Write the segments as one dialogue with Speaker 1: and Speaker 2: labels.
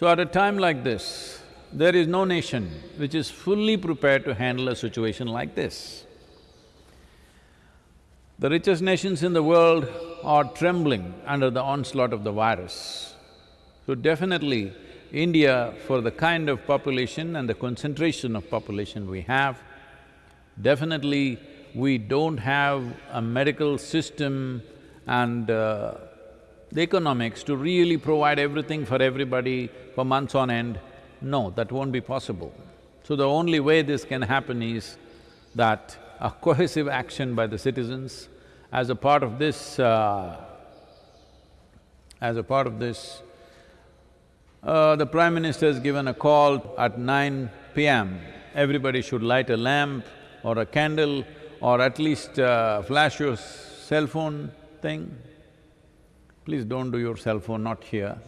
Speaker 1: So at a time like this, there is no nation which is fully prepared to handle a situation like this. The richest nations in the world are trembling under the onslaught of the virus. So definitely, India, for the kind of population and the concentration of population we have, definitely we don't have a medical system and uh, the economics to really provide everything for everybody for months on end. No, that won't be possible. So the only way this can happen is that a cohesive action by the citizens as a part of this, uh, as a part of this, uh, the Prime Minister has given a call at nine PM, everybody should light a lamp or a candle or at least uh, flash your cell phone thing. Please don't do your cell phone, not here.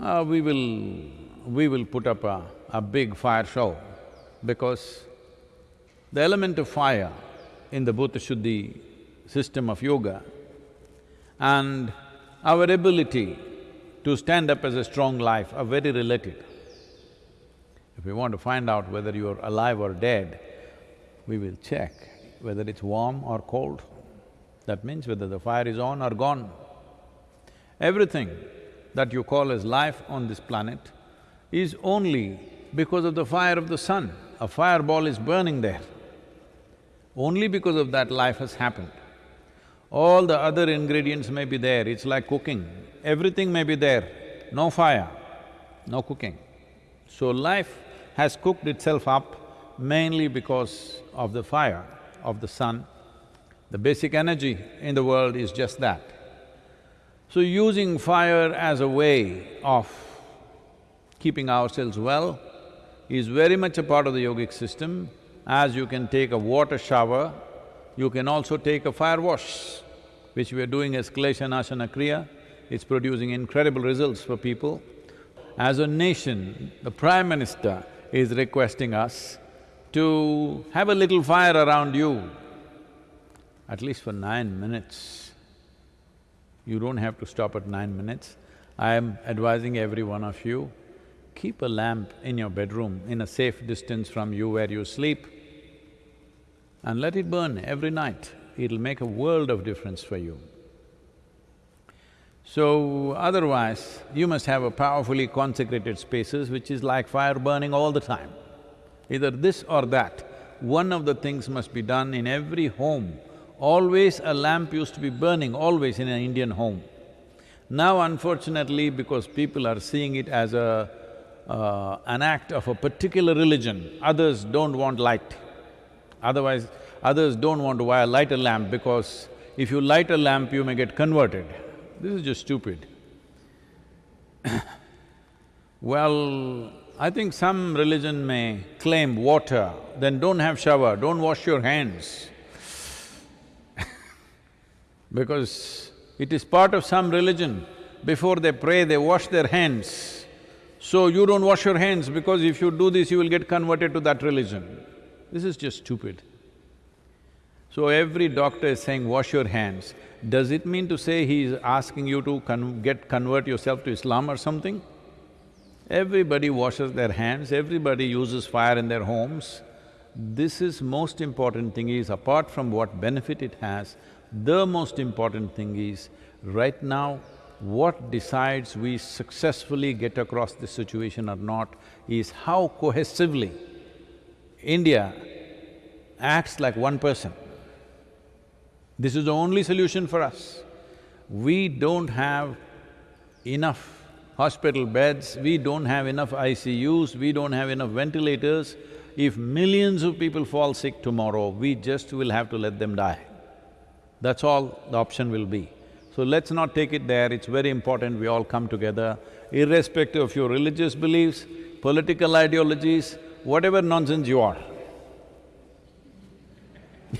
Speaker 1: Uh, we will… we will put up a, a big fire show because the element of fire in the Bhuta Shuddhi system of yoga and our ability to stand up as a strong life are very related. If we want to find out whether you're alive or dead, we will check whether it's warm or cold. That means whether the fire is on or gone. Everything that you call as life on this planet is only because of the fire of the sun. A fireball is burning there. Only because of that life has happened. All the other ingredients may be there, it's like cooking. Everything may be there, no fire, no cooking. So life has cooked itself up mainly because of the fire of the sun. The basic energy in the world is just that. So using fire as a way of keeping ourselves well is very much a part of the yogic system. As you can take a water shower, you can also take a fire wash, which we are doing as Klesha Kriya. It's producing incredible results for people. As a nation, the Prime Minister is requesting us to have a little fire around you, at least for nine minutes. You don't have to stop at nine minutes. I am advising every one of you, keep a lamp in your bedroom in a safe distance from you where you sleep and let it burn every night. It'll make a world of difference for you. So, otherwise, you must have a powerfully consecrated spaces which is like fire burning all the time. Either this or that, one of the things must be done in every home. Always a lamp used to be burning, always in an Indian home. Now unfortunately, because people are seeing it as a… Uh, an act of a particular religion, others don't want light. Otherwise, others don't want to light a lamp because if you light a lamp, you may get converted. This is just stupid. well, I think some religion may claim water, then don't have shower, don't wash your hands. Because it is part of some religion, before they pray, they wash their hands. So you don't wash your hands because if you do this, you will get converted to that religion. This is just stupid. So every doctor is saying, wash your hands. Does it mean to say he is asking you to con get… convert yourself to Islam or something? Everybody washes their hands, everybody uses fire in their homes. This is most important thing is, apart from what benefit it has, the most important thing is, right now, what decides we successfully get across this situation or not is how cohesively India acts like one person. This is the only solution for us. We don't have enough hospital beds, we don't have enough ICUs, we don't have enough ventilators. If millions of people fall sick tomorrow, we just will have to let them die. That's all the option will be. So let's not take it there, it's very important we all come together, irrespective of your religious beliefs, political ideologies, whatever nonsense you are.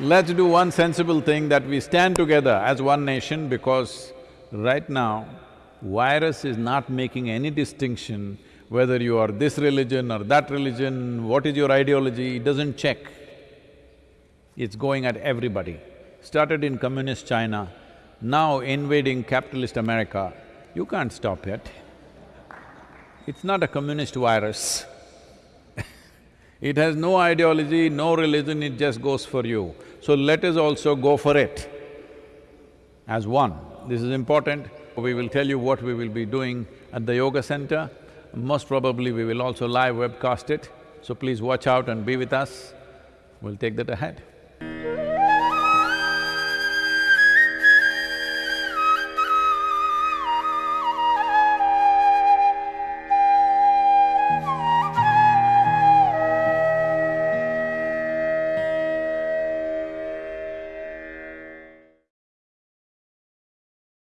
Speaker 1: Let's do one sensible thing that we stand together as one nation because right now, virus is not making any distinction whether you are this religion or that religion, what is your ideology, it doesn't check. It's going at everybody. Started in communist China, now invading capitalist America, you can't stop it. It's not a communist virus. it has no ideology, no religion, it just goes for you. So let us also go for it as one. This is important. We will tell you what we will be doing at the yoga center. Most probably we will also live webcast it, so please watch out and be with us. We'll take that ahead.